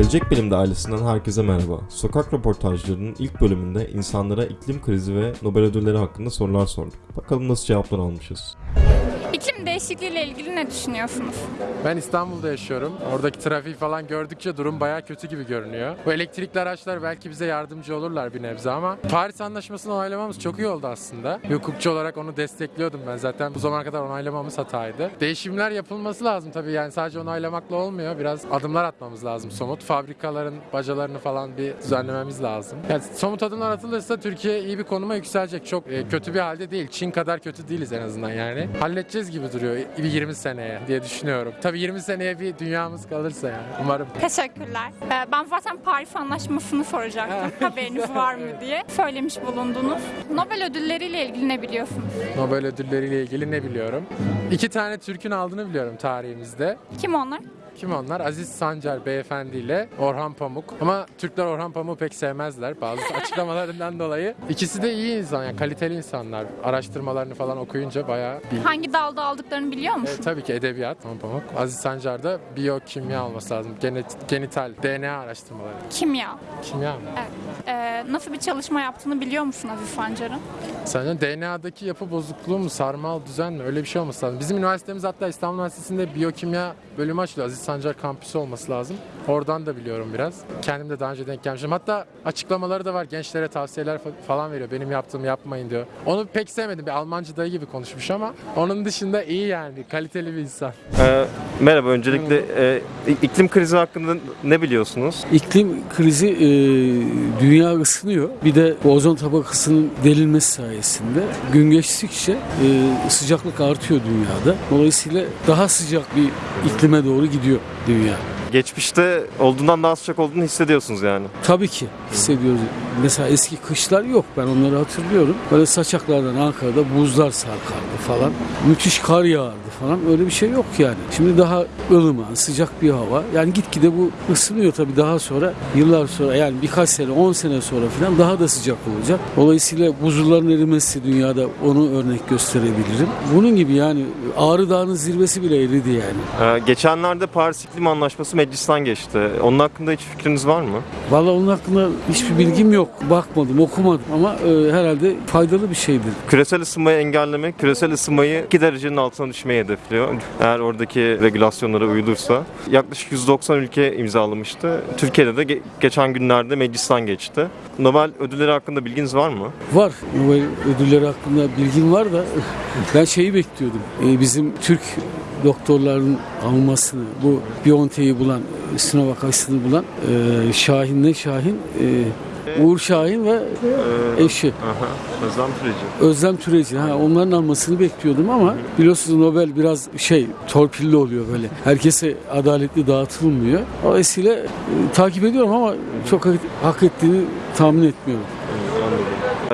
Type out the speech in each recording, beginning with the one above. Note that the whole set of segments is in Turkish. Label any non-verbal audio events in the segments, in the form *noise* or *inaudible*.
Gelecek Bilim'de ailesinden herkese merhaba. Sokak röportajlarının ilk bölümünde insanlara iklim krizi ve Nobel ödülleri hakkında sorular sorduk. Bakalım nasıl cevaplar almışız. İklim değişikliğiyle ilgili ne düşünüyorsunuz? Ben İstanbul'da yaşıyorum. Oradaki trafiği falan gördükçe durum bayağı kötü gibi görünüyor. Bu elektrikli araçlar belki bize yardımcı olurlar bir nebze ama Paris Anlaşması'nı onaylamamız çok iyi oldu aslında. Bir hukukçu olarak onu destekliyordum ben zaten. Bu zamana kadar onaylamamız hataydı. Değişimler yapılması lazım tabii yani sadece onaylamakla olmuyor. Biraz adımlar atmamız lazım somut. Fabrikaların bacalarını falan bir düzenlememiz lazım. Yani somut adımlar atılırsa Türkiye iyi bir konuma yükselecek. Çok e, kötü bir halde değil. Çin kadar kötü değiliz en azından yani. Halledeceğiz gibi duruyor bir 20 seneye diye düşünüyorum. Tabii 20 seneye bir dünyamız kalırsa yani umarım. Teşekkürler. Ee, Ben zaten Paris Anlaşması'nı soracaktım. Haberiniz var mı *laughs* diye. Söylemiş bulundunuz. Nobel ödülleriyle ilgili ne biliyorsunuz? Nobel ödülleriyle ilgili ne biliyorum? İki tane Türk'ün aldığını biliyorum tarihimizde. Kim onlar? Kim onlar? Aziz Sancar beyefendi ile Orhan Pamuk. Ama Türkler Orhan Pamuk'u pek sevmezler bazı *laughs* açıklamalarından dolayı. İkisi de iyi insan yani kaliteli insanlar. Araştırmalarını falan okuyunca bayağı bil- Hangi dalda aldıklarını biliyor E, musun? tabii ki edebiyat Orhan Pamuk. Aziz Sancar da biyokimya olması lazım. Genet, genital, DNA araştırmaları. Kimya. Kimya mı? Evet. Ee, nasıl bir çalışma yaptığını biliyor musun Aziz Sancar'ın? Sence DNA'daki yapı bozukluğu mu, sarmal düzen mi? Öyle bir şey olması lazım. Bizim üniversitemiz hatta İstanbul Üniversitesi'nde biyokimya bölümü açılıyor. Aziz Sancar kampüsü olması lazım. Oradan da biliyorum biraz. Kendim de daha önce denk gelmişim. Hatta açıklamaları da var. Gençlere tavsiyeler fa- falan veriyor. Benim yaptığımı yapmayın diyor. Onu pek sevmedim. Bir Almancı dayı gibi konuşmuş ama onun dışında iyi yani. Kaliteli bir insan. Ee, merhaba, öncelikle e, iklim krizi hakkında ne biliyorsunuz? İklim krizi e, dünya ısınıyor. Bir de ozon tabakasının delinmesi sayesinde gün geçtikçe e, sıcaklık artıyor dünyada. Dolayısıyla daha sıcak bir iklime doğru gidiyor dünya. Geçmişte olduğundan daha sıcak olduğunu hissediyorsunuz yani. Tabii ki hissediyoruz. Mesela eski kışlar yok. Ben onları hatırlıyorum. Böyle saçaklardan Ankara'da buzlar sarkardı falan. Müthiş kar yağardı falan. Öyle bir şey yok yani. Şimdi daha ılıman, sıcak bir hava. Yani gitgide bu ısınıyor tabii daha sonra. Yıllar sonra yani birkaç sene, 10 sene sonra falan daha da sıcak olacak. Dolayısıyla buzulların erimesi dünyada onu örnek gösterebilirim. Bunun gibi yani Ağrı Dağı'nın zirvesi bile eridi yani. Ee, geçenlerde Paris İklim Anlaşması meclisten geçti. Onun hakkında hiç fikriniz var mı? Vallahi onun hakkında hiçbir bilgim yok. Bakmadım, okumadım ama e, herhalde faydalı bir şeydir. Küresel ısınmayı engellemek, küresel ısınmayı 2 derecenin altına düşmeyi hedefliyor. Eğer oradaki regülasyonlara uyulursa. Yaklaşık 190 ülke imzalamıştı. Türkiye'de de ge- geçen günlerde meclisten geçti. Nobel ödülleri hakkında bilginiz var mı? Var. Nobel ödülleri hakkında bilgim var da *laughs* ben şeyi bekliyordum. E, bizim Türk doktorların almasını, bu Biontech'i bulan, Sinovac aşısını bulan e, Şahin ne Şahin? E, Uğur Şahin ve eşi Aha, Özlem Türeci. Özlem Türeci. Ha, onların almasını bekliyordum ama biliyorsunuz Nobel biraz şey torpilli oluyor böyle. Herkese adaletli dağıtılmıyor. Dolayısıyla e, takip ediyorum ama çok hak, hak ettiğini tahmin etmiyorum.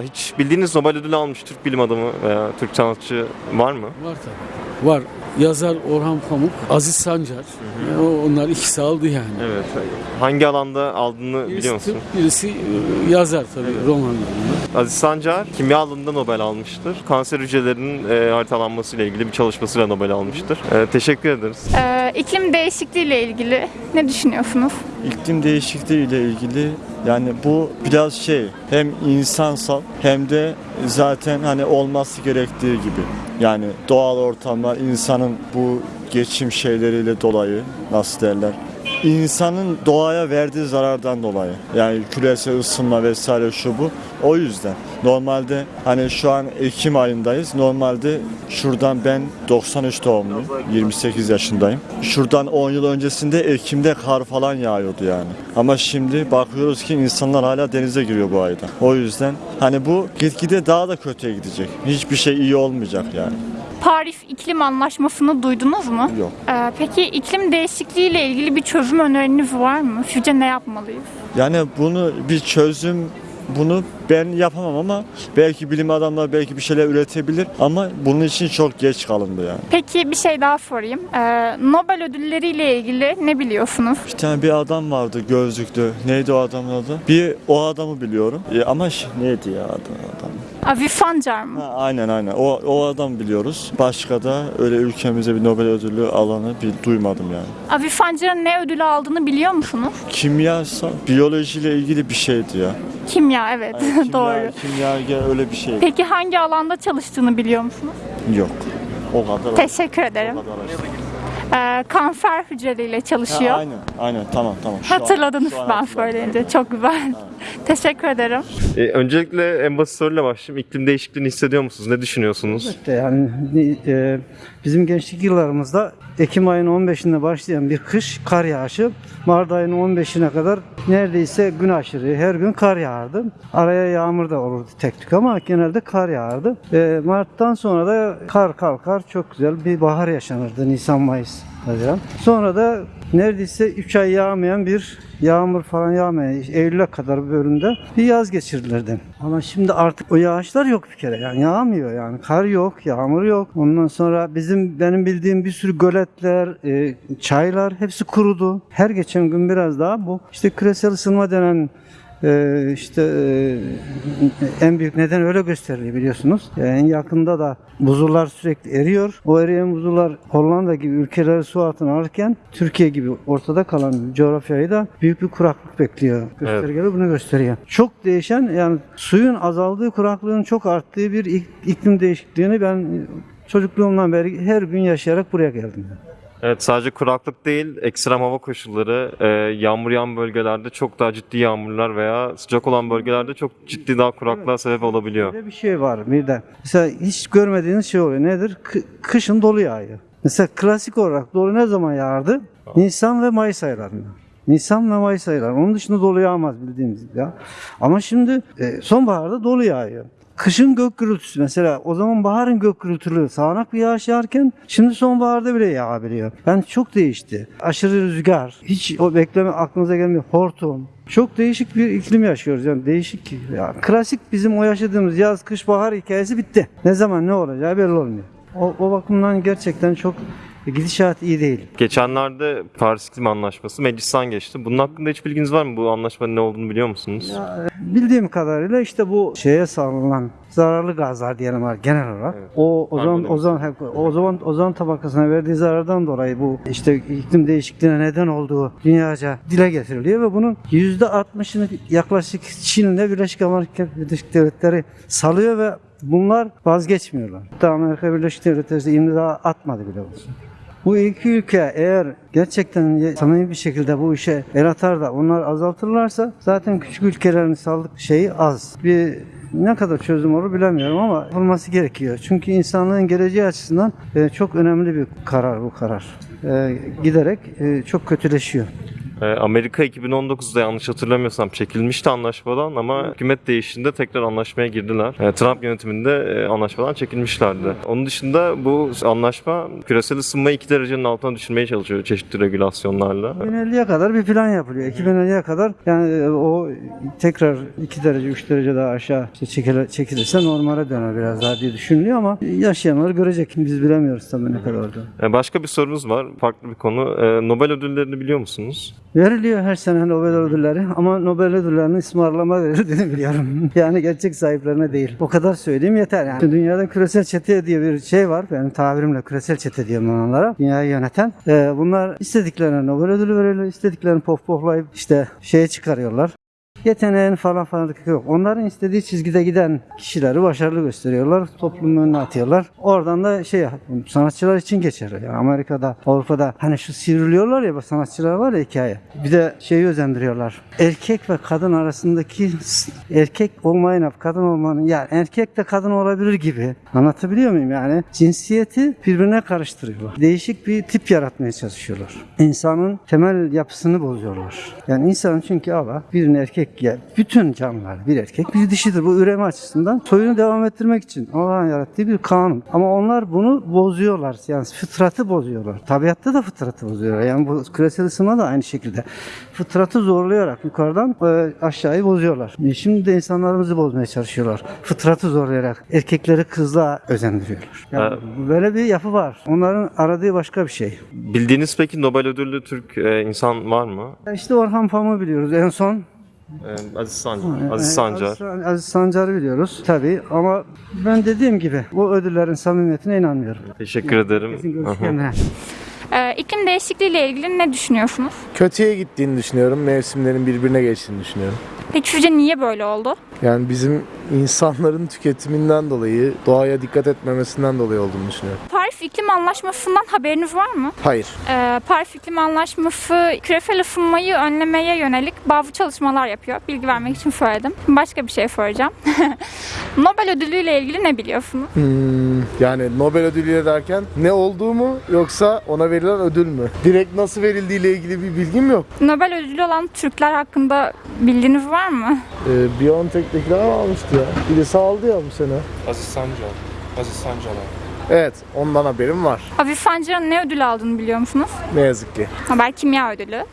Hiç bildiğiniz Nobel ödülü almış Türk bilim adamı veya Türk sanatçı var mı? Var tabii. Var. Yazar Orhan Pamuk, Aziz Sancar. Yani o- onlar ikisi aldı yani. Evet. Hangi alanda aldığını biliyor Birisi, musun? tıp, birisi e, yazar tabii romanlarını. Aziz Sancar kimya alanında Nobel almıştır. Kanser hücrelerinin e, haritalanması ile ilgili bir çalışmasıyla Nobel almıştır. E, teşekkür ederiz. Ee, iklim değişikliğiyle ilgili ne düşünüyorsunuz? İklim değişikliği ile ilgili yani bu biraz şey hem insansal hem de zaten hani olması gerektiği gibi. Yani doğal ortamlar insanın bu geçim şeyleriyle dolayı nasıl derler insanın doğaya verdiği zarardan dolayı yani küresel ısınma vesaire şu bu o yüzden. Normalde hani şu an Ekim ayındayız normalde şuradan ben 93 doğumluyum 28 yaşındayım. Şuradan 10 yıl öncesinde Ekim'de kar falan yağıyordu yani. Ama şimdi bakıyoruz ki insanlar hala denize giriyor bu ayda. O yüzden hani bu gitgide daha da kötüye gidecek. Hiçbir şey iyi olmayacak yani Paris İklim Anlaşması'nı duydunuz mu? yok Ee, peki iklim değişikliğiyle ilgili bir çözüm öneriniz var mı? Sizce ne yapmalıyız? Yani bunu bir çözüm bunu ben yapamam ama belki bilim adamları belki bir şeyler üretebilir ama bunun için çok geç kalındı yani. Peki bir şey daha sorayım. Ee, Nobel ödülleriyle ilgili ne biliyorsunuz? Bir tane bir adam vardı gözlüklü. Neydi o adamın adı? Bir o adamı biliyorum. E, ama ş- neydi ya adam? adam? Avi Fancar mı? Ha, aynen aynen. O, o adam biliyoruz. Başka da öyle ülkemize bir Nobel ödülü alanı bir duymadım yani. Avi Fancar'ın ne ödülü aldığını biliyor musunuz? Kimyasal, biyolojiyle ilgili bir şeydi ya. Kimya evet Yani *laughs* kimya, doğru. Kimya öyle bir şey Peki hangi alanda çalıştığını biliyor musunuz? yok. O kadar. Teşekkür ederim. O kadar Ee, kanser hücreleriyle Ha, çalışıyor. aynen, aynen. Tamam, tamam. Şu Hatırladınız an ben söyleyince. Çok güzel. *laughs* Teşekkür ederim. E, öncelikle en basit soruyla başlayayım. İklim değişikliğini hissediyor musunuz? Ne düşünüyorsunuz? İşte yani e, bizim gençlik yıllarımızda Ekim ayının 15'inde başlayan bir kış kar yağışı Mart ayının 15'ine kadar neredeyse gün aşırı her gün kar yağardı. Araya yağmur da olurdu tek tük ama genelde kar yağardı. E, Mart'tan sonra da kar kalkar çok güzel bir bahar yaşanırdı Nisan Mayıs Haziran. Sonra da neredeyse 3 ay yağmayan bir yağmur falan yağmayan Eylül'e kadar bölümde bir yaz geçirdilerdi. Ama şimdi artık o yağışlar yok bir kere. Yani yağmıyor yani. Kar yok, yağmur yok. Ondan sonra bizim benim bildiğim bir sürü göletler, e, çaylar hepsi kurudu. Her geçen gün biraz daha bu işte küresel ısınma denen e, işte e, en büyük neden öyle gösteriliyor biliyorsunuz. Yani en yakında da buzullar sürekli eriyor. O eriyen buzullar Hollanda gibi ülkeleri su altına alırken Türkiye gibi ortada kalan coğrafyayı da büyük bir kuraklık bekliyor. Göstergeler bunu gösteriyor. Çok değişen yani suyun azaldığı kuraklığın çok arttığı bir ik- iklim değişikliğini ben çocukluğumdan beri her gün yaşayarak buraya geldim. Evet sadece kuraklık değil, ekstrem hava koşulları, e, yağmur yağan bölgelerde çok daha ciddi yağmurlar veya sıcak olan bölgelerde çok ciddi daha kuraklığa sebep olabiliyor. Böyle bir şey var bir de. Mesela hiç görmediğiniz şey oluyor. Nedir? Kı- kışın dolu yağıyor. Mesela klasik olarak dolu ne zaman yağardı? Nisan ve Mayıs aylarında. Nisan ve Mayıs ayları. Onun dışında dolu yağmaz bildiğimiz ya. Ama şimdi e, sonbaharda dolu yağıyor. Kışın gök gürültüsü mesela o zaman baharın gök gürültülü sağanak bir yağış yağarken şimdi sonbaharda bile yağabiliyor. Yani çok değişti. Aşırı rüzgar, hiç o bekleme aklınıza gelmiyor. Hortum. Çok değişik bir iklim yaşıyoruz yani değişik. Ya, klasik bizim o yaşadığımız yaz, kış, bahar hikayesi bitti. Ne zaman ne olacağı belli olmuyor. O, o bakımdan gerçekten çok gidişat iyi değil. Geçenlerde Paris İklim Anlaşması meclisten geçti. Bunun hakkında hiç bilginiz var mı? Bu anlaşmanın ne olduğunu biliyor musunuz? Bildiğim kadarıyla işte bu şeye salınan zararlı gazlar diyelim var genel olarak. O o zaman o zaman o zaman ozon tabakasına verdiği zarardan dolayı bu işte iklim değişikliğine neden olduğu dünyaca dile getiriliyor ve bunun %60'ını yaklaşık Çin'le Birleşik Amerika Birleşik Devletleri salıyor ve bunlar vazgeçmiyorlar. Hatta Amerika Birleşik Devletleri imza atmadı bile olsun. Bu iki ülke eğer gerçekten samimi bir şekilde bu işe el atar da onlar azaltırlarsa zaten küçük ülkelerin sağlık şeyi az. Bir ne kadar çözüm olur bilemiyorum ama olması gerekiyor. Çünkü insanlığın geleceği açısından e, çok önemli bir karar bu karar. E, giderek e, çok kötüleşiyor. E, Amerika 2019'da yanlış hatırlamıyorsam çekilmişti anlaşmadan ama hükümet değiştiğinde tekrar anlaşmaya girdiler. E, Trump yönetiminde e, anlaşmadan çekilmişlerdi. Onun dışında bu anlaşma küresel ısınmayı 2 derecenin altına düşürmeye çalışıyor çeşitli regülasyonlarla. 2050'ye kadar bir plan yapılıyor. 2050'ye kadar yani e, o tekrar 2 derece 3 derece daha aşağı işte çekilirse normale döner biraz daha diye düşünülüyor ama yaşayanlar görecek. Biz bilemiyoruz tabii ne kadar olduğunu. E, Başka bir sorumuz var. Farklı bir konu. Nobel ödüllerini biliyor musunuz? Veriliyor her sene Nobel ödülleri ama Nobel ödüllerinin ısmarlama verildiğini *laughs* biliyorum. yani gerçek sahiplerine değil. O kadar söyleyeyim yeter yani. Dünyada küresel çete diye bir şey var. Benim tabirimle küresel çete diyorum onlara. Dünyayı yöneten. Ee, bunlar istediklerine Nobel ödülü veriyorlar. istediklerini pof poflayıp işte şeye çıkarıyorlar. Yeteneğin falan falan yok. Onların istediği çizgide giden kişileri başarılı gösteriyorlar. Toplumun önüne atıyorlar. Oradan da şey sanatçılar için geçer. Yani Amerika'da, Avrupa'da hani şu sivriliyorlar ya sanatçılar var ya hikaye. Bir de şeyi özendiriyorlar. Erkek ve kadın arasındaki erkek olmayın kadın olmanın yani erkek de kadın olabilir gibi. Anlatabiliyor muyum yani? Cinsiyeti birbirine karıştırıyorlar. Değişik bir tip yaratmaya çalışıyorlar. İnsanın temel yapısını bozuyorlar. Yani insan çünkü Allah birini erkek ya bütün canlılar bir erkek bir dişidir. Bu üreme açısından soyunu devam ettirmek için Allah'ın yarattığı bir kanun. Ama onlar bunu bozuyorlar. Yani fıtratı bozuyorlar. Tabiatta da fıtratı bozuyorlar. Yani bu küresel ısınma da aynı şekilde. Fıtratı zorlayarak yukarıdan e, aşağıyı bozuyorlar. E, Şimdi de insanlarımızı bozmaya çalışıyorlar. Fıtratı zorlayarak erkekleri kızla özendiriyorlar. Yani böyle bir yapı var. Onların aradığı başka bir şey. Bildiğiniz peki Nobel ödüllü Türk e, insan var mı? İşte Orhan Pamuk'u biliyoruz en son. Ee, Aziz Sancar. Aziz Sancar. Aziz, Aziz Sancar'ı biliyoruz tabii ama ben dediğim gibi bu ödüllerin samimiyetine inanmıyorum. Teşekkür ederim. Kesin görüş Aha. kendine. Ee, iklim değişikliği ile ilgili ne düşünüyorsunuz? kötüye gittiğini düşünüyorum. Mevsimlerin birbirine geçtiğini düşünüyorum. Peki sizce niye böyle oldu? Yani bizim insanların tüketiminden dolayı, doğaya dikkat etmemesinden dolayı olduğunu düşünüyorum. Paris İklim Anlaşması'ndan haberiniz var mı? Hayır. Ee, Paris İklim Anlaşması küresel ısınmayı önlemeye yönelik bazı çalışmalar yapıyor. Bilgi vermek için söyledim. Başka bir şey soracağım. *laughs* Nobel ödülü ile ilgili ne biliyorsunuz? Hmm, yani Nobel ödülü derken ne olduğu mu yoksa ona verilen ödül mü? Direkt nasıl verildiği ile ilgili bir bilgim yok. Nobel ödülü olan Türkler hakkında bildiğiniz var mı? Ee, BioNTech'tekiler almıştı ya. Birisi aldı ya bu sene. Aziz Sancar. Aziz Sancar Evet, ondan haberim var. Aziz Sancar'ın ne ödül aldığını biliyor musunuz? Ne yazık ki. Haber Kimya Ödülü.